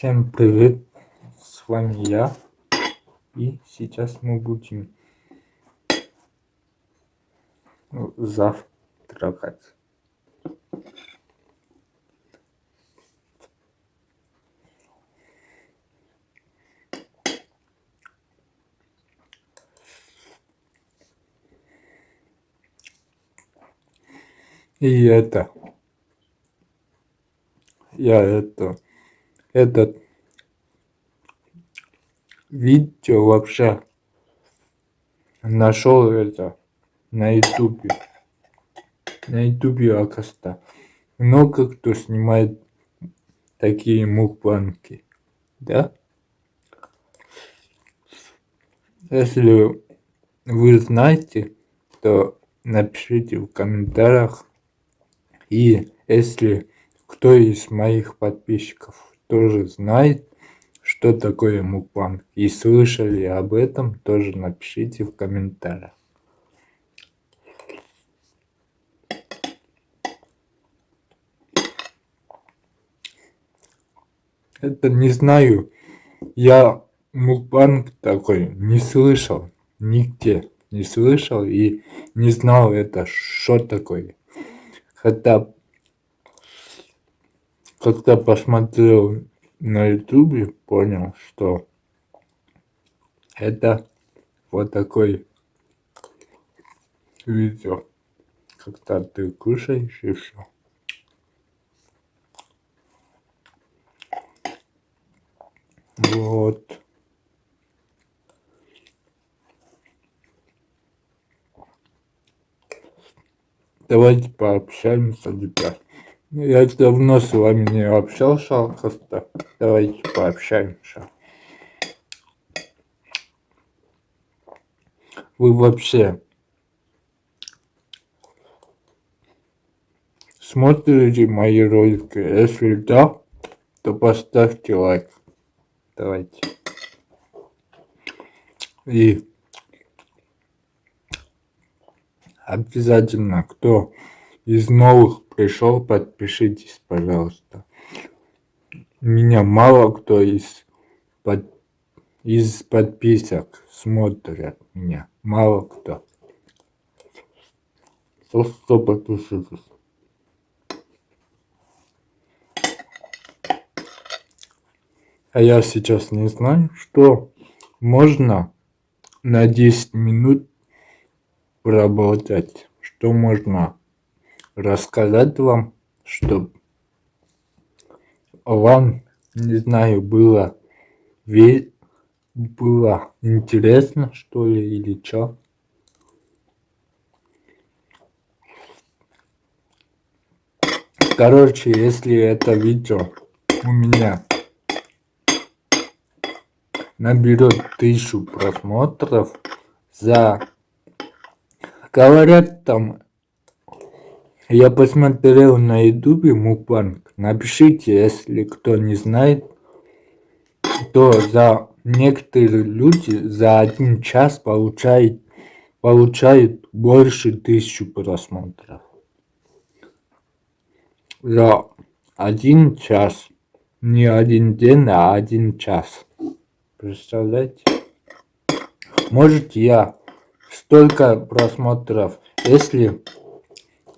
Всем привет, с вами я. И сейчас мы будем завтракать. И это, я это, этот видео вообще нашел это на ютубе. На ютубе, оказывается, много кто снимает такие мукбанки, да? Если вы знаете, то напишите в комментариях и если кто из моих подписчиков тоже знает, что такое мукбанг и слышали об этом, тоже напишите в комментариях. Это не знаю, я мукбанг такой не слышал, нигде не слышал и не знал это, что такое. Хотя, когда посмотрел на ютубе, понял, что это вот такой видео, когда ты кушаешь и все. Вот. Давайте пообщаемся, ребят. Я давно с вами не общался, просто давайте пообщаемся. Вы вообще смотрите мои ролики? Если да, то поставьте лайк. Давайте. И обязательно, кто из новых пришел, подпишитесь, пожалуйста. Меня мало кто из, под, из подписок смотрят меня. Мало кто. Просто подпишитесь. А я сейчас не знаю, что можно на 10 минут работать, что можно рассказать вам, чтобы вам, не знаю, было ве было интересно, что ли, или что. Короче, если это видео у меня наберет тысячу просмотров за Говорят там, я посмотрел на ютубе мукбанг. Напишите, если кто не знает, то за некоторые люди за один час получают, получают больше тысячи просмотров. За один час. Не один день, а один час. Представляете? Может я столько просмотров. Если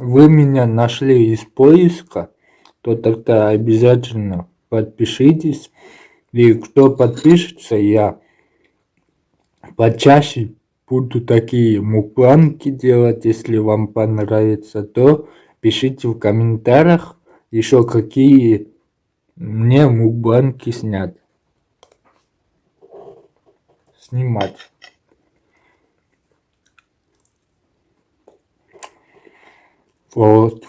вы меня нашли из поиска, то тогда обязательно подпишитесь. И кто подпишется, я почаще буду такие мукбанки делать. Если вам понравится, то пишите в комментариях еще какие мне мукбанки снять. Снимать. Вот.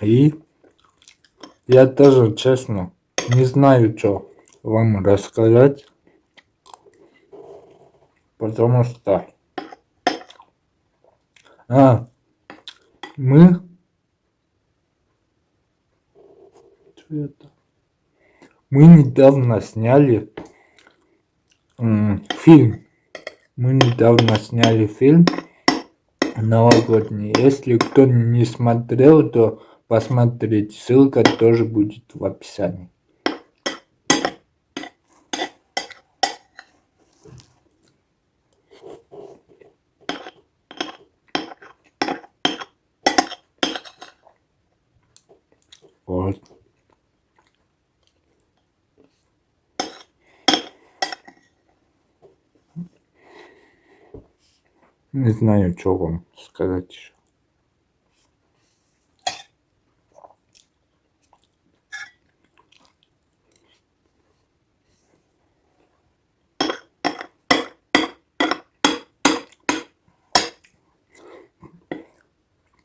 И я тоже, честно, не знаю, что вам рассказать. Потому что... А, мы... Это? Мы недавно сняли фильм. Мы недавно сняли фильм новогодний. Если кто не смотрел, то посмотреть. Ссылка тоже будет в описании. Вот. Не знаю, что вам сказать еще.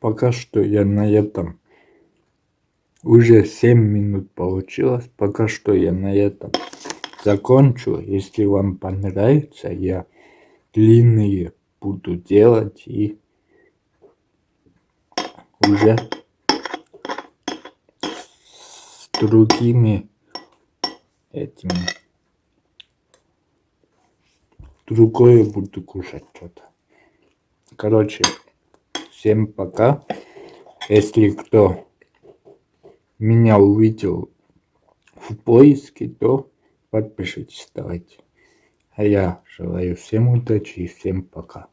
Пока что я на этом уже 7 минут получилось. Пока что я на этом закончу. Если вам понравится, я длинные буду делать и уже с другими этими другое буду кушать что-то. Короче, всем пока. Если кто меня увидел в поиске, то подпишитесь, давайте. А я желаю всем удачи и всем пока.